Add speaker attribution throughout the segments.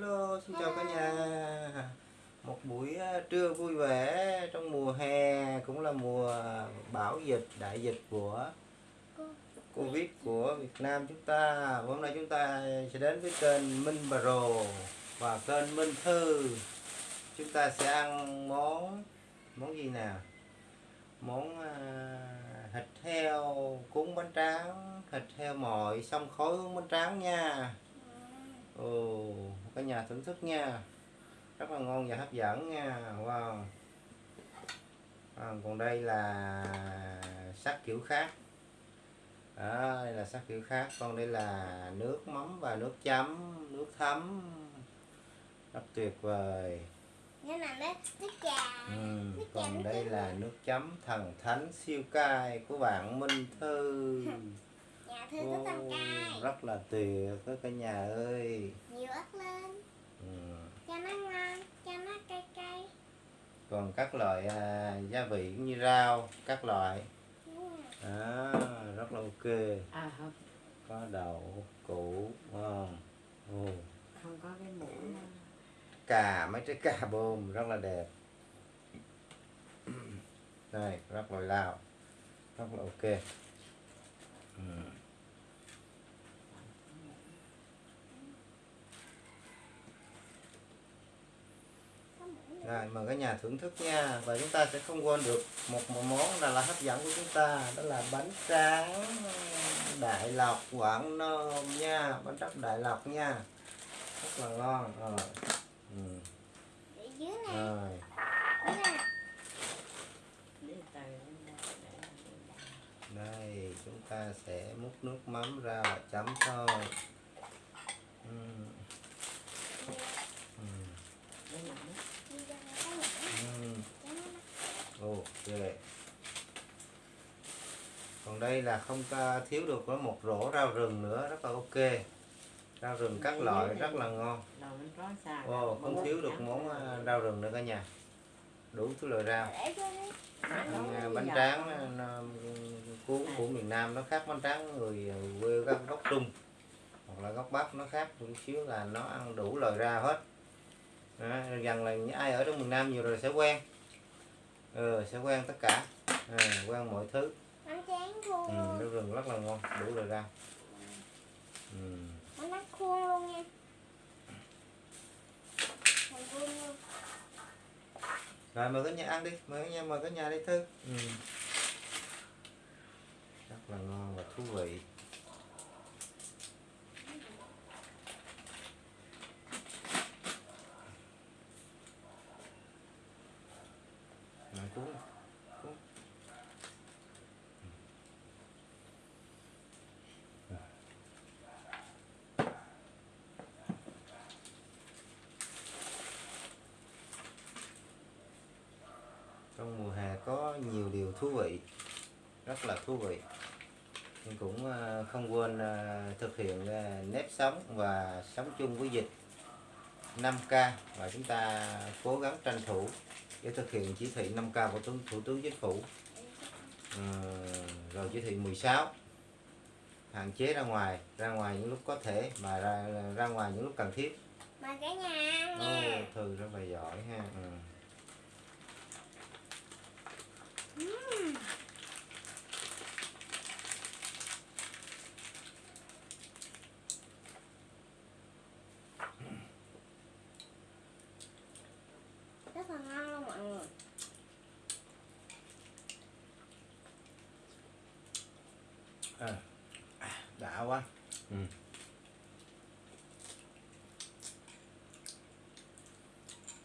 Speaker 1: Hello, xin chào cả nhà. Một buổi à, trưa vui vẻ trong mùa hè cũng là mùa bão dịch, đại dịch của Covid của Việt Nam chúng ta. Hôm nay chúng ta sẽ đến với kênh Minh Bà Rồ và kênh Minh Thư. Chúng ta sẽ ăn món món gì nào? Món à, thịt heo cuốn bánh tráng, thịt heo mồi xong khối cuốn bánh tráng nha. Ồ, cả nhà thưởng thức nha. Rất là ngon và hấp dẫn nha. Wow. À, còn đây là sắc kiểu khác. Đó, đây là sắc kiểu khác. Còn đây là nước mắm và nước chấm nước thấm. Rất tuyệt vời.
Speaker 2: Nước, trà
Speaker 1: ừ.
Speaker 2: Nước
Speaker 1: còn đây là nước chấm thần thánh siêu cay của bạn Minh Thư
Speaker 2: Nhà thư có tầm
Speaker 1: Ồ,
Speaker 2: cay
Speaker 1: rất là tuyệt đó cả nhà ơi.
Speaker 2: Nhiều ớt lên.
Speaker 1: Ừ.
Speaker 2: Cho nó ngon Cho nó cay cay.
Speaker 1: Còn các loại à, gia vị cũng như rau các loại.
Speaker 2: Ừ.
Speaker 1: à, rất là ok.
Speaker 3: À không.
Speaker 1: Có đậu củ ngon.
Speaker 3: Không có cái mũ
Speaker 1: cà mấy trái cà bôm rất là đẹp. Đây rất là lao rất là ok. Ừ.
Speaker 2: Có muỗng nữa.
Speaker 1: Rồi mời cả nhà thưởng thức nha. Và chúng ta sẽ không quên được một, một món là, là hấp dẫn của chúng ta đó là bánh tráng đại lộc quảng nôm nha. Bánh tráng đại lộc nha. Rất là ngon rồi. Ừ. Rồi.
Speaker 3: Đây
Speaker 1: chúng ta sẽ múc nước mắm ra và chấm thôi. Ừ. Ừ.
Speaker 3: để làm đó.
Speaker 2: Đi ra cái muỗng
Speaker 1: Ừ.
Speaker 2: Cho nó mắc
Speaker 1: ok. Còn đây là không thiếu được có một rổ rau rừng nữa rất là ok. Rau rừng các loại rất là ngon. Ồ, không thiếu được món à, rau rừng nữa cả nhà. Đủ thứ loại rau. Ăn, à, bánh tráng à, cuốn của miền Nam nó khác bánh tráng người quê các gốc Trung. Hoặc là gốc Bắc nó khác một xíu là nó ăn đủ loại rau hết. Đó, dần là ai ở trong miền Nam nhiều rồi sẽ quen ừ, sẽ quen tất cả. À, quen mọi thứ.
Speaker 2: Khô
Speaker 1: ừ, rau rừng rất là ngon đủ loại rau ừ.
Speaker 2: Bánh tráng khô luôn nha.
Speaker 1: Rồi mời cả nhà ăn đi. Mời cả nhà mời cả nhà đi thư. Ừ. rất là ngon và thú vị Rồi, cuốn đi, cuốn. trong mùa hè có nhiều điều thú vị rất là thú vị. Nhưng cũng à, không quên à, thực hiện à, nếp sống và sống chung với dịch 5K và chúng ta cố gắng tranh thủ để thực hiện chỉ thị 5K của Thủ, tướng Chính phủ. Ờ, rồi chỉ thị 16 hạn chế ra ngoài ra ngoài những lúc có thể mà ra ra ngoài những lúc cần thiết.
Speaker 2: Mời cả nhà nha.
Speaker 1: Thư rất là giỏi ha. Ừ.
Speaker 2: Rất là ngon luôn mọi người
Speaker 1: à, đã quá. Ừ.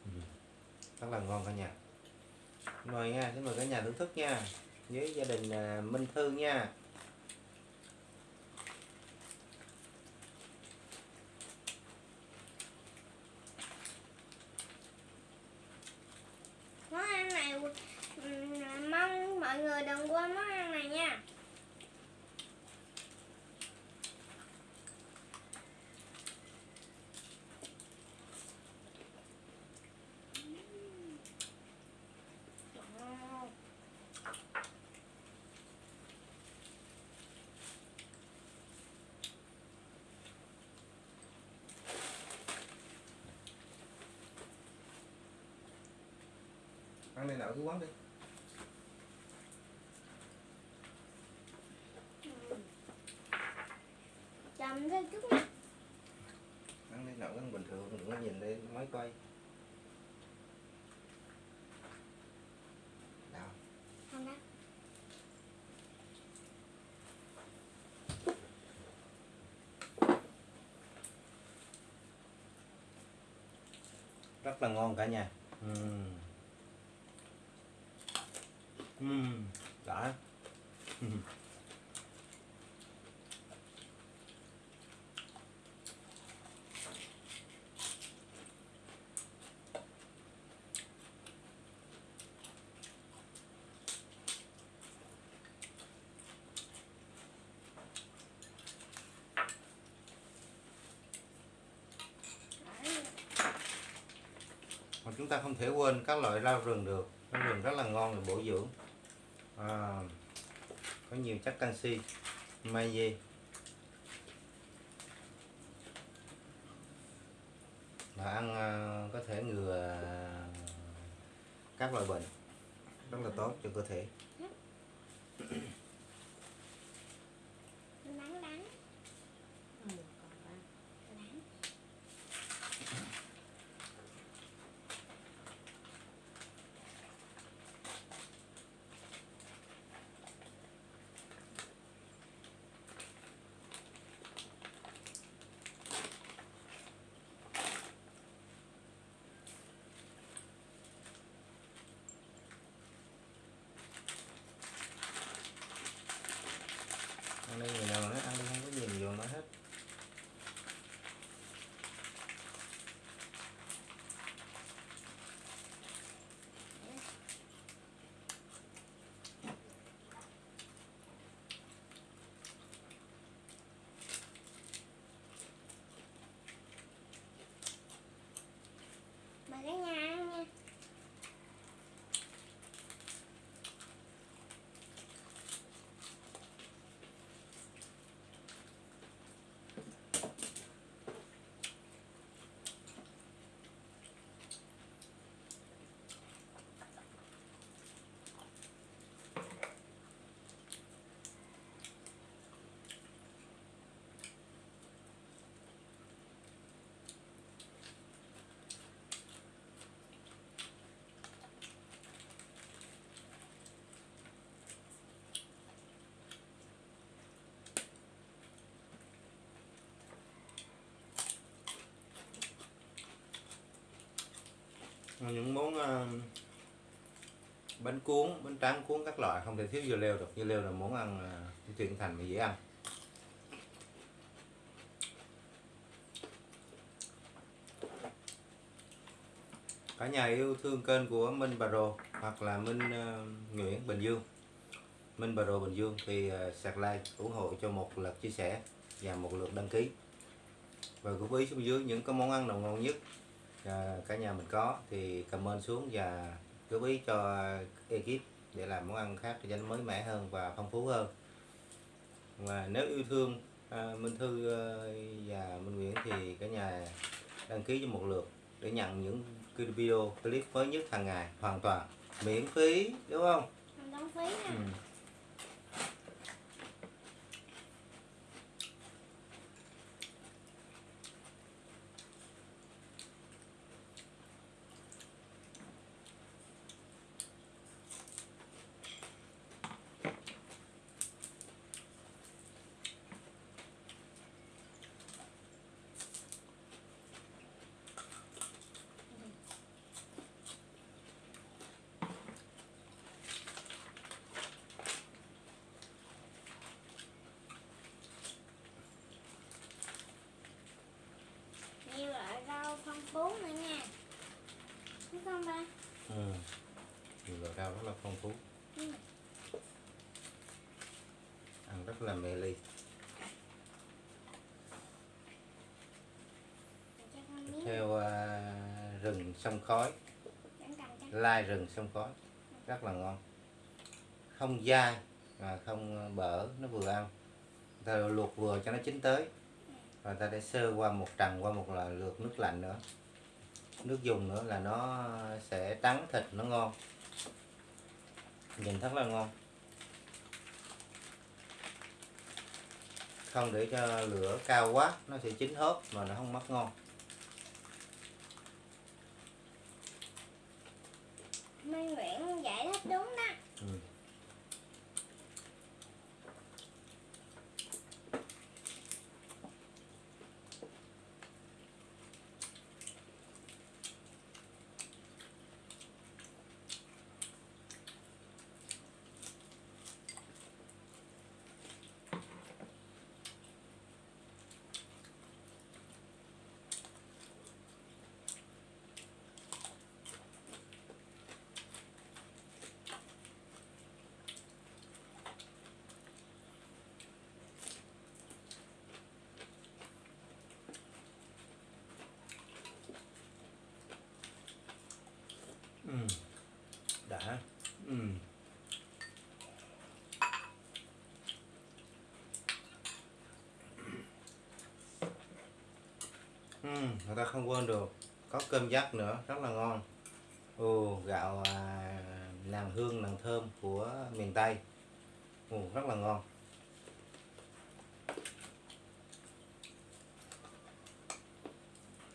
Speaker 1: Ừ. rất là ngon cả nhà. Mời nha xin mời cả nhà thưởng thức nha. Với gia đình à, Minh Thư nha
Speaker 2: Món ăn này ừm, mong mọi người đừng quên món ăn này nha
Speaker 1: ăn này nở cái quán đi.
Speaker 2: Chậm thêm chút
Speaker 1: ăn đây nở cái bình thường đừng có nhìn đây máy quay nào
Speaker 2: không đó
Speaker 1: rất là ngon cả nhà. Ừm. Ừm, đã. Mà chúng ta không thể quên các loại rau rừng được. Rau rừng rất là ngon để bổ dưỡng à, có nhiều chất canxi magie. Và ăn à, có thể ngừa các loại bệnh rất là tốt cho cơ thể. Những món ờ, bánh cuốn bánh tráng cuốn các loại không thể thiếu dưa leo được. Dưa leo là món ăn uh, thành mà dễ ăn. Cả nhà yêu thương kênh của Minh Bà Rồ hoặc là Minh ờ, Nguyễn Bình Dương. Minh Bà Rồ Bình Dương thì uh, sạc like ủng hộ cho một lượt chia sẻ và một lượt đăng ký. Và góp ý xuống dưới những cái món ăn nào ngon nhất cả nhà mình có. Thì comment xuống và góp ý cho ekip để làm món ăn khác cho nó mới mẻ hơn và phong phú hơn. Và nếu yêu thương à, Minh Thư à, và Minh Nguyễn thì cả nhà đăng ký cho một lượt để nhận những video clip mới nhất hàng ngày hoàn toàn. Miễn phí đúng không?
Speaker 2: Không đóng phí nè
Speaker 1: ừ.
Speaker 2: nhiều loại rau phong phú nữa nha đúng không ba?
Speaker 1: Ừ. nhiều loại rau rất là phong phú.
Speaker 2: Ừ.
Speaker 1: ăn rất là mê ly. Theo à, rừng sông khói. Lai rừng sông khói. Rất là ngon. Không dai mà không bở nó vừa ăn. Ta luộc vừa cho nó chín tới. Và ta để sơ qua một trần qua một là lượt nước lạnh nữa nước dùng nữa là nó sẽ trắng thịt nó ngon. Nhìn rất là ngon. Không để cho lửa cao quá, nó sẽ chín hớp mà nó không mất ngon. Ừ, người ta không quên được. Có cơm dắt nữa rất là ngon. Ồ gạo à, nàng hương nàng thơm của miền tây. Ồ rất là ngon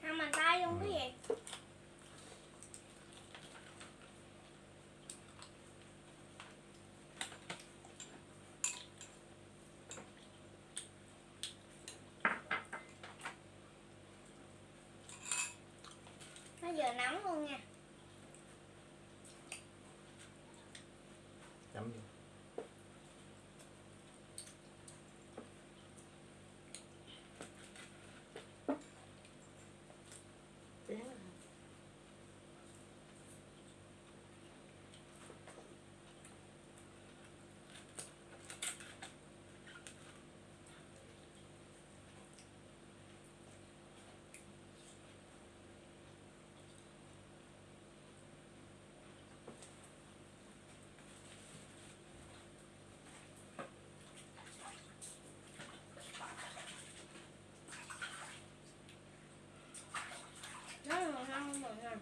Speaker 2: Không bàn tay luôn cái gì Nó vừa nóng luôn nha
Speaker 1: chấm vô.
Speaker 3: Chén hả?
Speaker 2: Nó là ngon mọi người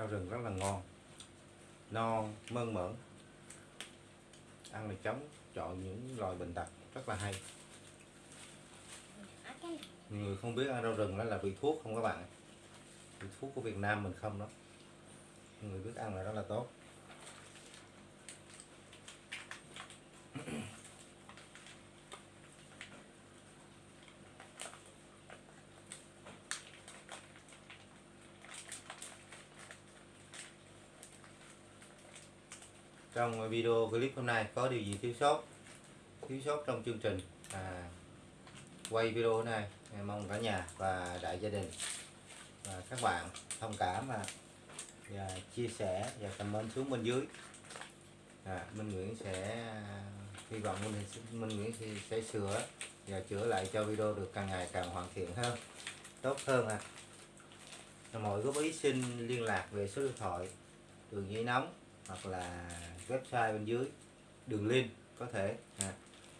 Speaker 1: rau rừng rất là ngon. Non mơn mởn. Ăn là chống chọn những loài bệnh tật rất là hay. Người không biết ăn rau rừng đó là vị thuốc không các bạn. Vị thuốc của Việt Nam mình không đó. Người biết ăn là rất là tốt trong ờ, video clip hôm nay có điều gì thiếu sót? Thiếu sót trong chương trình. À, quay video này em mong cả nhà và đại gia đình và các bạn thông cảm và, và chia sẻ và comment xuống bên dưới. À, Minh Nguyễn sẽ hy vọng Minh, Minh Nguyễn sẽ, sẽ sửa và chữa lại cho video được càng ngày càng hoàn thiện hơn tốt hơn à mọi góp ý xin liên lạc về số điện thoại đường dây nóng hoặc là website bên dưới đường link có thể à,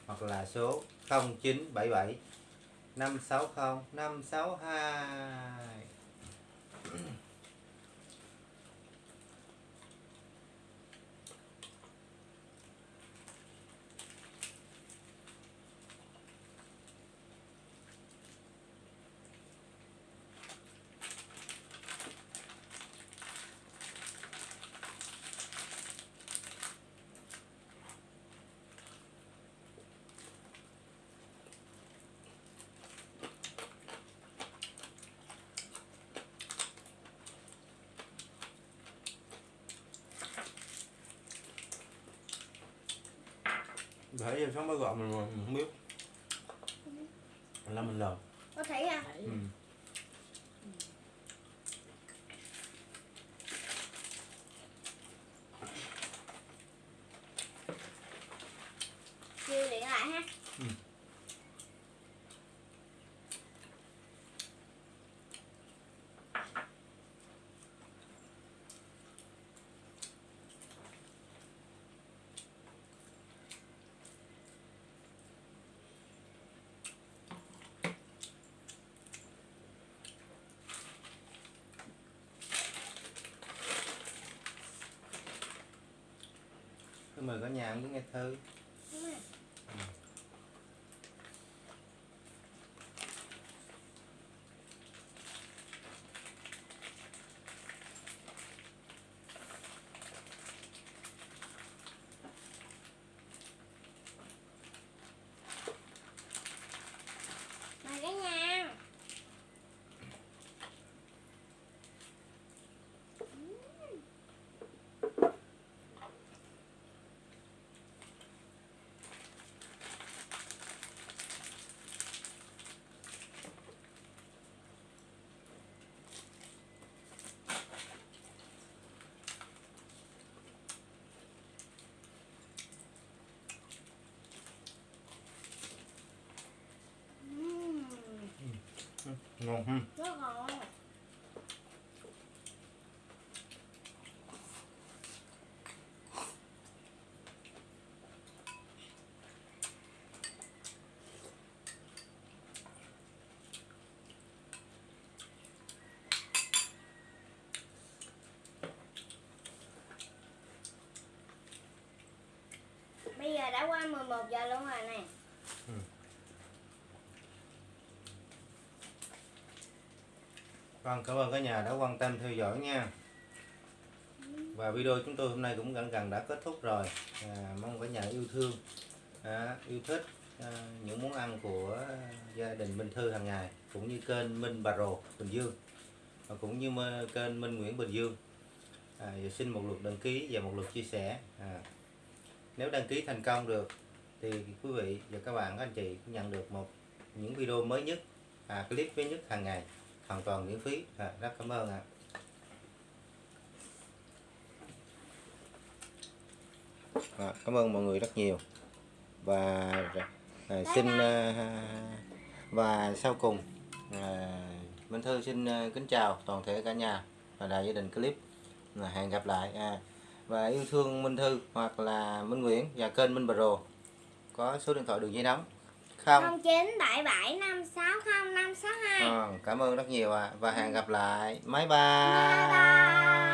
Speaker 1: hoặc là số 0977 560 562 Để giờ sống bá gọn mình, mình không biết Là mình lờ
Speaker 2: có thấy à
Speaker 3: Thấy.
Speaker 1: ừ.
Speaker 2: chiêu điện lại ha
Speaker 1: Ừ. Tôi mời cả nhà muốn nghe thư Ngon ha
Speaker 2: rất ngon Bây giờ đã qua 11 giờ luôn rồi nè.
Speaker 1: Vâng, cảm ơn cả nhà đã quan tâm theo dõi nha. Và video chúng tôi hôm nay cũng gần gần đã kết thúc rồi. À, mong cả nhà yêu thương, à, yêu thích à, những món ăn của gia đình Minh Thư hàng ngày cũng như kênh Minh Bà Rồ Bình Dương và cũng như kênh Minh Nguyễn Bình Dương. À, và xin một lượt đăng ký và một lượt chia sẻ. À, nếu đăng ký thành công được thì quý vị và các bạn các anh chị nhận được một những video mới nhất, à, clip mới nhất hàng ngày hoàn toàn miễn phí. À, rất cảm ơn ạ. À, cảm ơn mọi người rất nhiều. Và à, xin à, và sau cùng à, Minh Thư xin à, kính chào toàn thể cả nhà và đại gia đình clip. Là hẹn gặp lại à, và yêu thương Minh Thư hoặc là Minh Nguyễn và kênh Minh Pro có số điện thoại đường dây nóng không.
Speaker 2: 0977 560 562
Speaker 1: Ờ, cảm ơn rất nhiều ạ. Và hẹn gặp lại. Bye bye.
Speaker 2: Bye bye